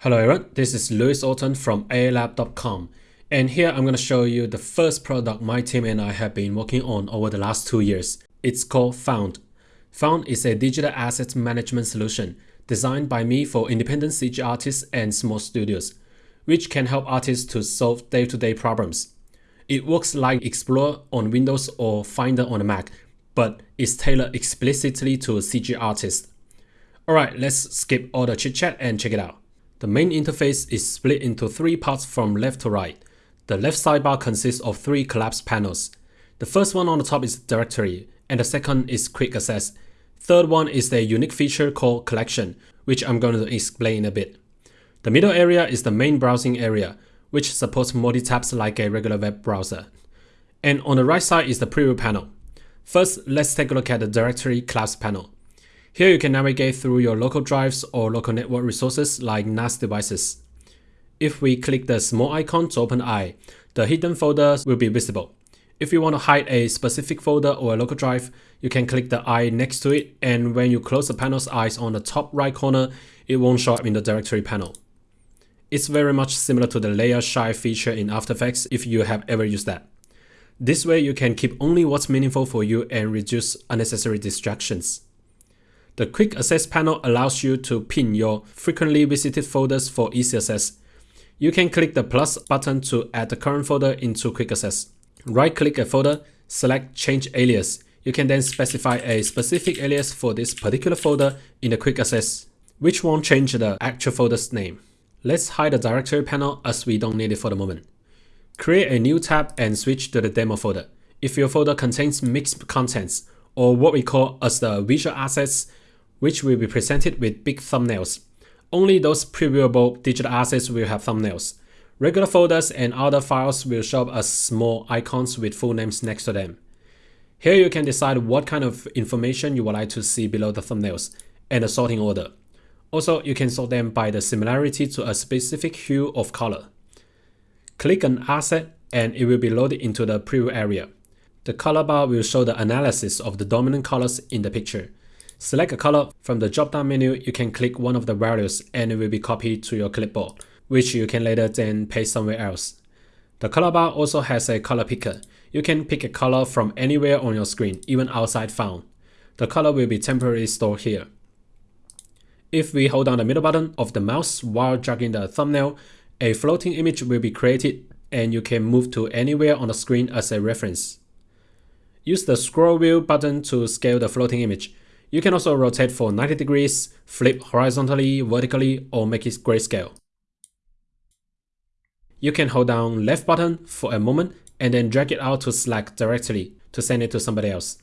Hello everyone, this is Louis Orton from aalab.com and here I'm going to show you the first product my team and I have been working on over the last two years. It's called Found. Found is a digital asset management solution designed by me for independent CG artists and small studios, which can help artists to solve day-to-day -day problems. It works like Explorer on Windows or Finder on a Mac, but is tailored explicitly to CG artists. Alright, let's skip all the chit chat and check it out. The main interface is split into three parts from left to right. The left sidebar consists of three collapsed panels. The first one on the top is directory, and the second is quick access. Third one is a unique feature called collection, which I'm going to explain in a bit. The middle area is the main browsing area, which supports multi-tabs like a regular web browser. And on the right side is the preview panel. First, let's take a look at the directory collapse panel. Here you can navigate through your local drives or local network resources like NAS devices. If we click the small icon to open eye, the hidden folders will be visible. If you want to hide a specific folder or a local drive, you can click the eye next to it and when you close the panel's eyes on the top right corner, it won't show up in the directory panel. It's very much similar to the layer shy feature in After Effects if you have ever used that. This way you can keep only what's meaningful for you and reduce unnecessary distractions. The Quick Access panel allows you to pin your frequently visited folders for easy access. You can click the plus button to add the current folder into Quick Access. Right-click a folder, select Change Alias. You can then specify a specific alias for this particular folder in the Quick Access, which won't change the actual folder's name. Let's hide the directory panel as we don't need it for the moment. Create a new tab and switch to the demo folder. If your folder contains mixed contents, or what we call as the visual assets, which will be presented with big thumbnails. Only those previewable digital assets will have thumbnails. Regular folders and other files will show up as small icons with full names next to them. Here you can decide what kind of information you would like to see below the thumbnails and the sorting order. Also, you can sort them by the similarity to a specific hue of color. Click an asset and it will be loaded into the preview area. The color bar will show the analysis of the dominant colors in the picture. Select a color. From the drop-down menu, you can click one of the values and it will be copied to your clipboard, which you can later then paste somewhere else. The color bar also has a color picker. You can pick a color from anywhere on your screen, even outside found. The color will be temporarily stored here. If we hold down the middle button of the mouse while dragging the thumbnail, a floating image will be created and you can move to anywhere on the screen as a reference. Use the scroll wheel button to scale the floating image. You can also rotate for 90 degrees, flip horizontally, vertically, or make it grayscale. You can hold down left button for a moment and then drag it out to Slack directly to send it to somebody else.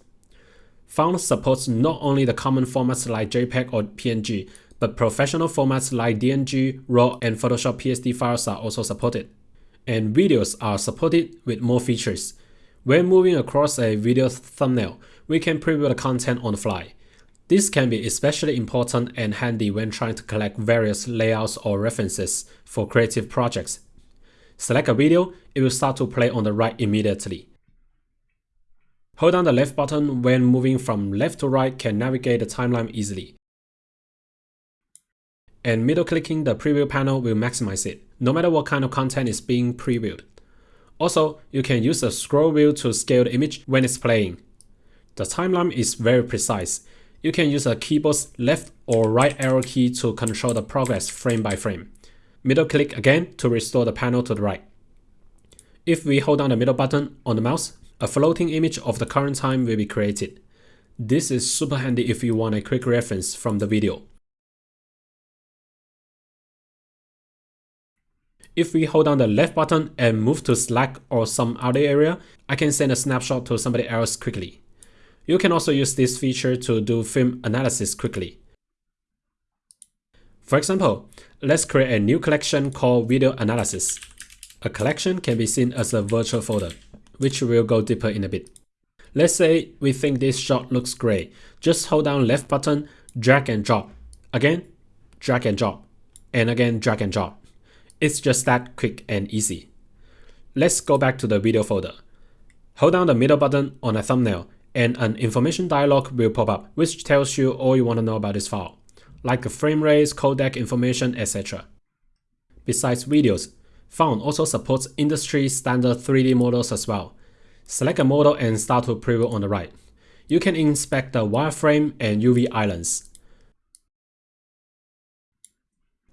Found supports not only the common formats like JPEG or PNG, but professional formats like DNG, RAW, and Photoshop PSD files are also supported. And videos are supported with more features. When moving across a video thumbnail, we can preview the content on the fly. This can be especially important and handy when trying to collect various layouts or references for creative projects. Select a video, it will start to play on the right immediately. Hold down the left button when moving from left to right can navigate the timeline easily. And middle clicking the preview panel will maximize it, no matter what kind of content is being previewed. Also, you can use the scroll wheel to scale the image when it's playing. The timeline is very precise, you can use a keyboard's left or right arrow key to control the progress frame by frame. Middle click again to restore the panel to the right. If we hold down the middle button on the mouse, a floating image of the current time will be created. This is super handy if you want a quick reference from the video. If we hold down the left button and move to Slack or some other area, I can send a snapshot to somebody else quickly. You can also use this feature to do film analysis quickly. For example, let's create a new collection called Video Analysis. A collection can be seen as a virtual folder, which we'll go deeper in a bit. Let's say we think this shot looks great. Just hold down left button, drag and drop. Again, drag and drop. And again, drag and drop. It's just that quick and easy. Let's go back to the video folder. Hold down the middle button on a thumbnail and an information dialog will pop up, which tells you all you want to know about this file, like the frame rates, codec information, etc. Besides videos, Found also supports industry standard 3D models as well. Select a model and start to preview on the right. You can inspect the wireframe and UV islands.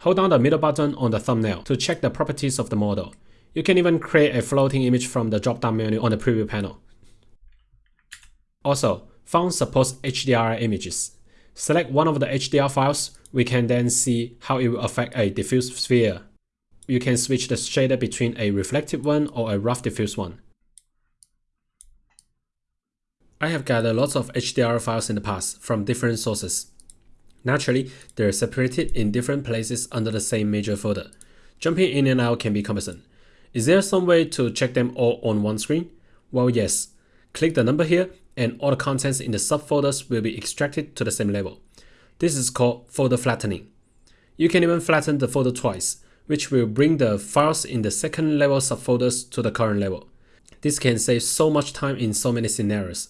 Hold down the middle button on the thumbnail to check the properties of the model. You can even create a floating image from the drop-down menu on the preview panel. Also, Found supports HDR images. Select one of the HDR files, we can then see how it will affect a diffuse sphere. You can switch the shader between a reflective one or a rough diffuse one. I have gathered lots of HDR files in the past from different sources. Naturally, they're separated in different places under the same major folder. Jumping in and out can be cumbersome. Is there some way to check them all on one screen? Well, yes. Click the number here and all the contents in the subfolders will be extracted to the same level. This is called folder flattening. You can even flatten the folder twice, which will bring the files in the second level subfolders to the current level. This can save so much time in so many scenarios.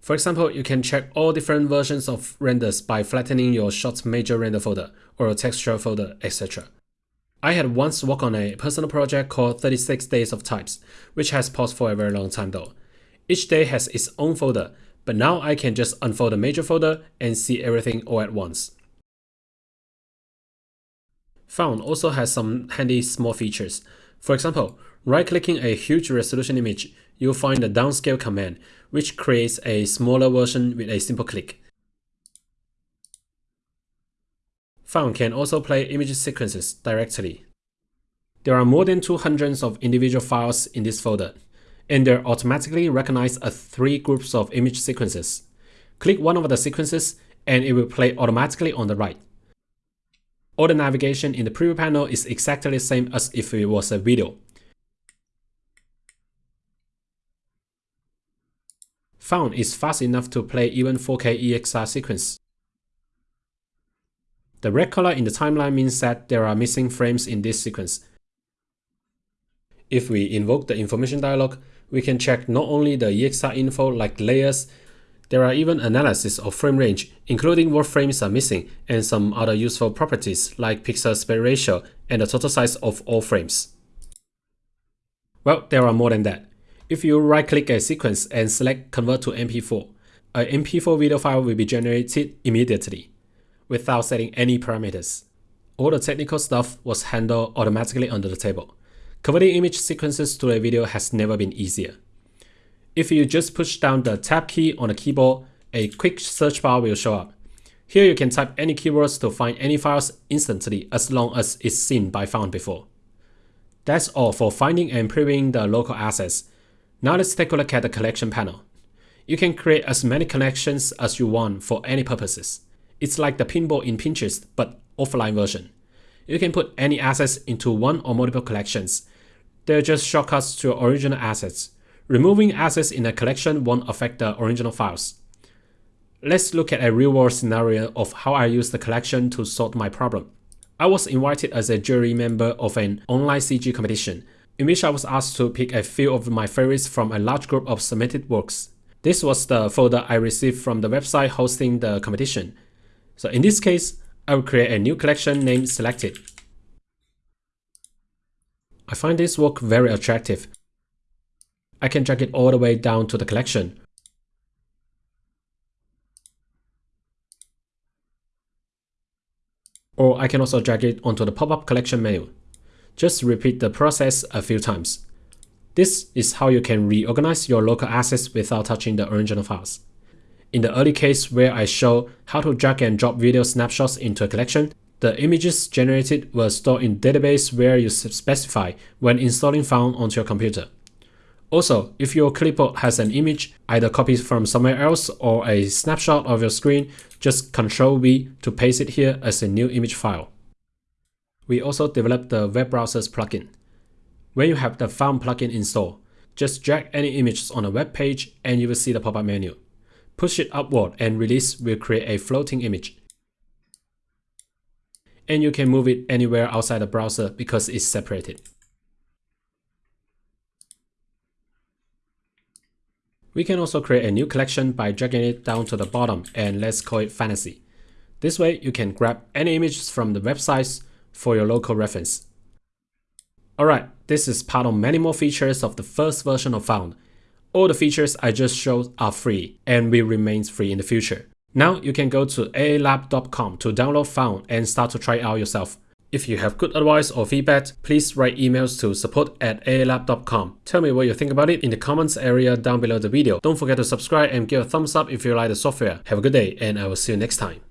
For example, you can check all different versions of renders by flattening your shot's major render folder or a texture folder, etc. I had once worked on a personal project called 36 Days of Types, which has paused for a very long time though. Each day has its own folder, but now I can just unfold the major folder and see everything all at once. Found also has some handy small features. For example, right-clicking a huge resolution image, you'll find the downscale command, which creates a smaller version with a simple click. Found can also play image sequences directly. There are more than 200 of individual files in this folder, and they automatically recognize as three groups of image sequences. Click one of the sequences and it will play automatically on the right. All the navigation in the preview panel is exactly the same as if it was a video. found is fast enough to play even 4K EXR sequence. The red color in the timeline means that there are missing frames in this sequence. If we invoke the information dialog, we can check not only the EXR info like layers, there are even analysis of frame range, including what frames are missing and some other useful properties like pixel aspect ratio and the total size of all frames. Well, there are more than that. If you right-click a sequence and select Convert to MP4, a MP4 video file will be generated immediately, without setting any parameters. All the technical stuff was handled automatically under the table. Converting image sequences to a video has never been easier. If you just push down the tab key on the keyboard, a quick search bar will show up. Here you can type any keywords to find any files instantly as long as it's seen by found before. That's all for finding and previewing the local assets. Now let's take a look at the collection panel. You can create as many collections as you want for any purposes. It's like the pinball in Pinterest, but offline version. You can put any assets into one or multiple collections. They're just shortcuts to original assets. Removing assets in a collection won't affect the original files. Let's look at a real-world scenario of how I use the collection to solve my problem. I was invited as a jury member of an online CG competition in which I was asked to pick a few of my favorites from a large group of submitted works. This was the folder I received from the website hosting the competition. So in this case, I will create a new collection named Selected. I find this work very attractive. I can drag it all the way down to the collection. Or I can also drag it onto the pop-up collection menu. Just repeat the process a few times. This is how you can reorganize your local assets without touching the original files. In the early case where I show how to drag and drop video snapshots into a collection, the images generated were stored in database where you specify when installing Found onto your computer. Also, if your clipboard has an image, either copied from somewhere else or a snapshot of your screen, just Ctrl V to paste it here as a new image file. We also developed the web browsers plugin. When you have the Found plugin installed, just drag any images on a web page and you will see the pop-up menu. Push it upward and release will create a floating image. And you can move it anywhere outside the browser because it's separated. We can also create a new collection by dragging it down to the bottom and let's call it fantasy. This way you can grab any images from the websites for your local reference. Alright, this is part of many more features of the first version of Found. All the features I just showed are free and will remain free in the future. Now you can go to aalab.com to download Found and start to try out yourself. If you have good advice or feedback, please write emails to support at aalab.com. Tell me what you think about it in the comments area down below the video. Don't forget to subscribe and give a thumbs up if you like the software. Have a good day and I will see you next time.